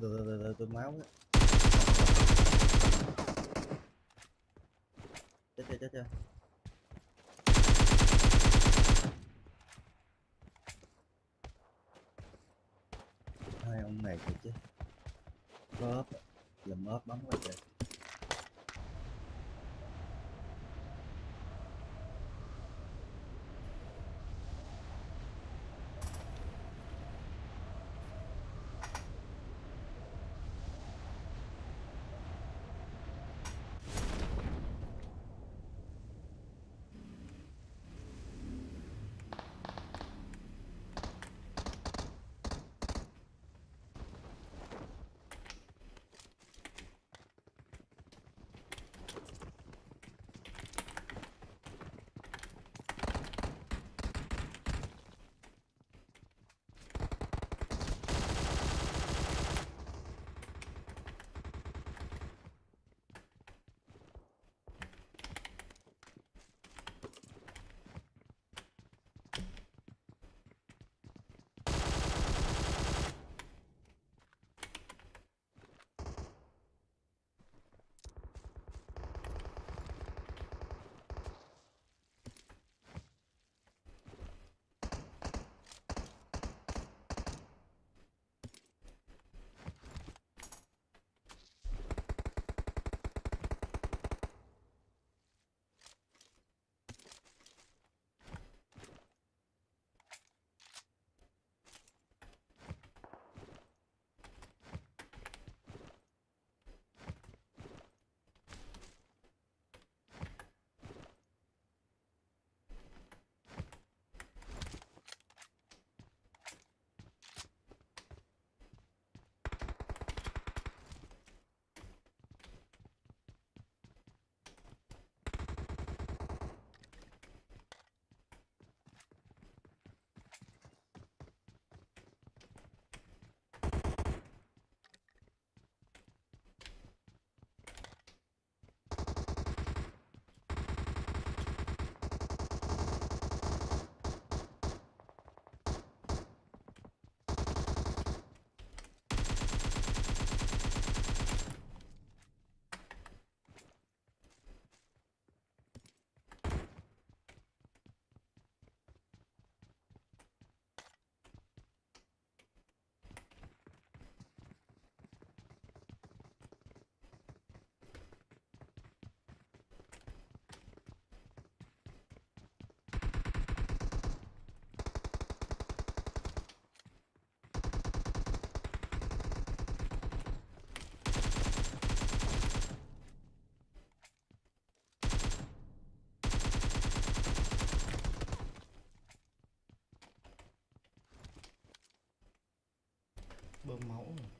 từ từ từ từ tôi máu á chết chưa chết chưa hai ông này thì chứ. Có ốp dùm ốp bắn quá trời bơm máu rồi.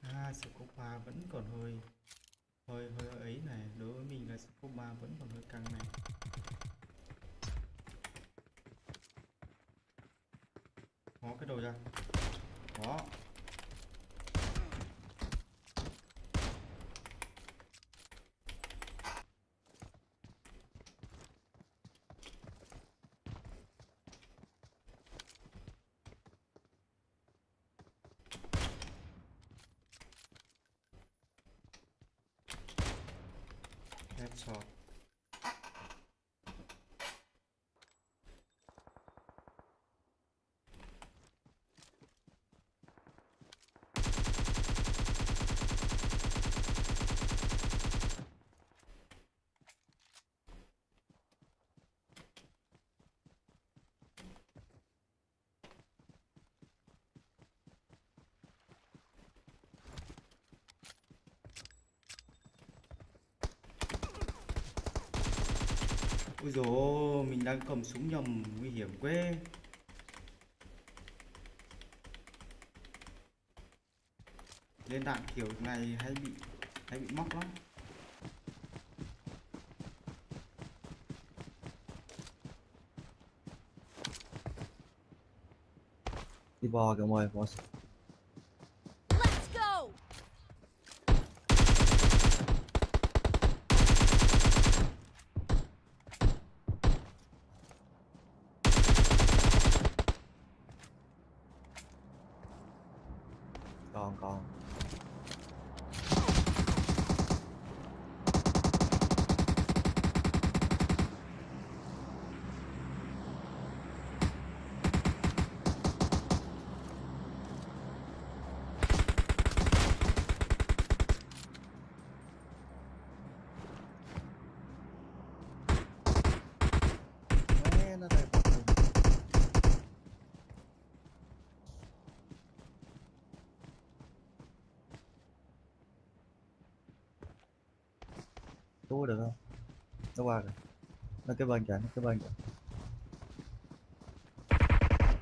à Scopa vẫn còn hơi hơi hơi ấy này. Đối với mình là Scopa vẫn còn hơi căng này. Có cái đồ ra đó top. Ui dồi ôi, mình đang cầm súng nhầm nguy hiểm quá Lên đạn kiểu này hay bị hay bị móc lắm. Đi bò kìa mọi bò Let's go! còn còn Mẹ nó đây bật lên. Cứu được không? Nó qua rồi. Nó cái bên kìa, nó cái bên kìa.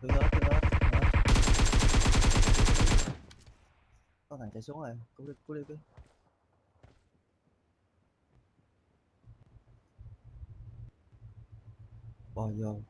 Cứ đó, cứ đó, đó. Có thằng chạy xuống rồi, cứu đi, cứu đi, cứu. Bò vô.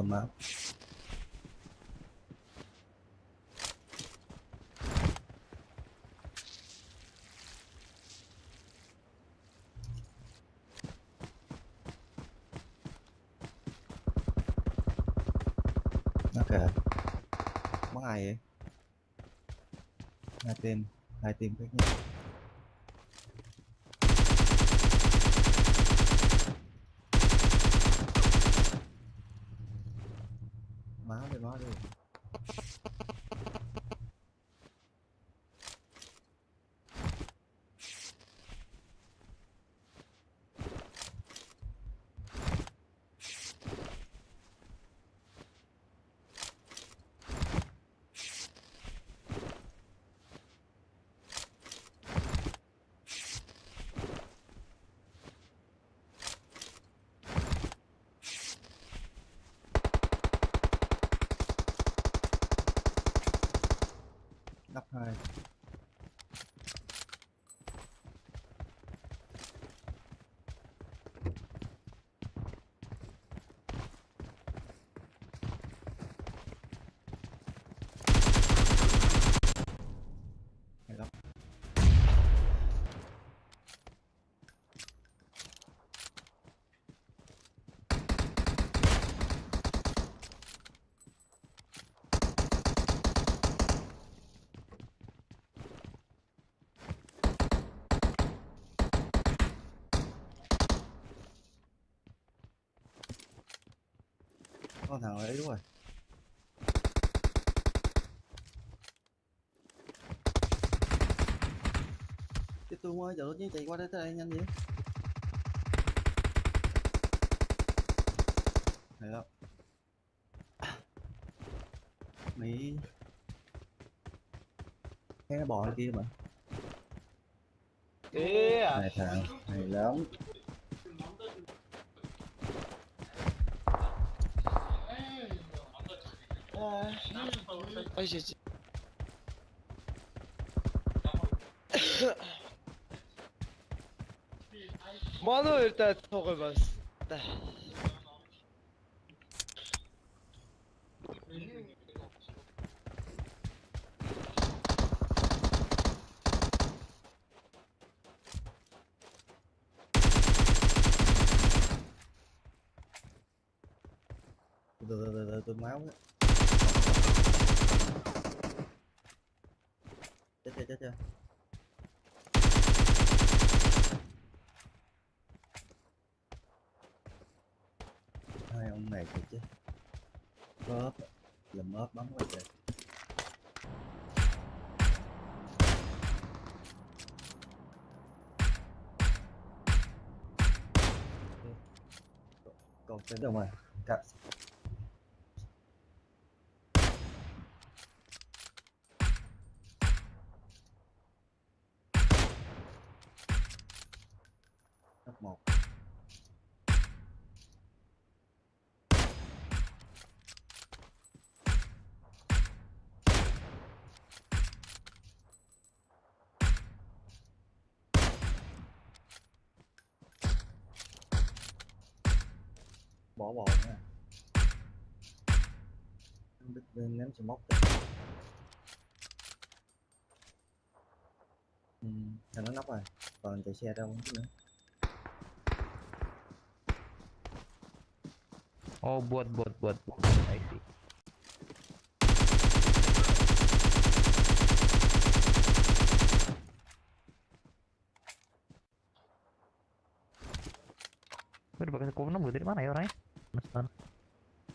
Bơm máu. Nó kìa Bắn ai vậy? Hai tim Hai tim khác nhau Máu đi máu đi Đắp hai Có thằng ấy đúng rồi. Tiếp tôi ơi, giờ nó chạy qua đây tới đây nhanh vậy? Hay lắm. Mỹ Cái nó bò ở kia mà. Kìa. Này thằng, hay lắm Ой жиж. Манай хоёр даа цугай бас. Да да да да да, máu Chết chưa. Hai ông này kìa chứ. Có là bóp Làm bắn quá trời. Còn tên đâu mà cả bỏ bỏ nha ném sẽ móc kìa. ừ, thằng nó nóc rồi còn chạy xe đâu không biết nữa Oh, buat, buat, buat. I see. Gue udah pakai kok nemu dari mana ya orangnya? Stone,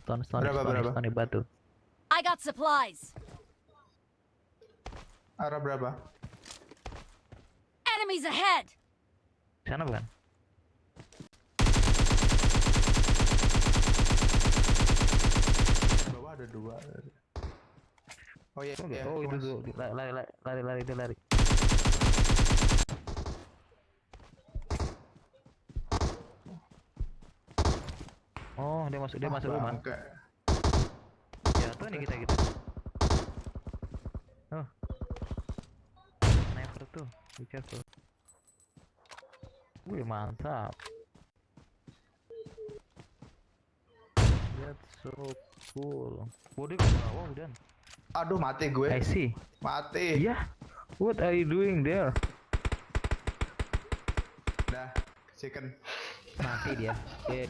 stone, stone, Berapa, stone, berapa? stone, batu. I got supplies. Arah berapa? Enemies ahead. Sana bukan? Bawah ada dua. Oh iya, Oh, iya, oh itu Mas. tuh, lari, lari, lari, lari, lari, lari. Oh, dia masuk, dia masuk rumah. bangke. Jatuh nih kita gitu. Oh. Sniper tuh, be careful. Wih, mantap. That's so cool. Waduh, bawah udah. Aduh, mati gue. I see. Mati. Yeah. What are you doing there? Dah, chicken. Mati dia. Eh,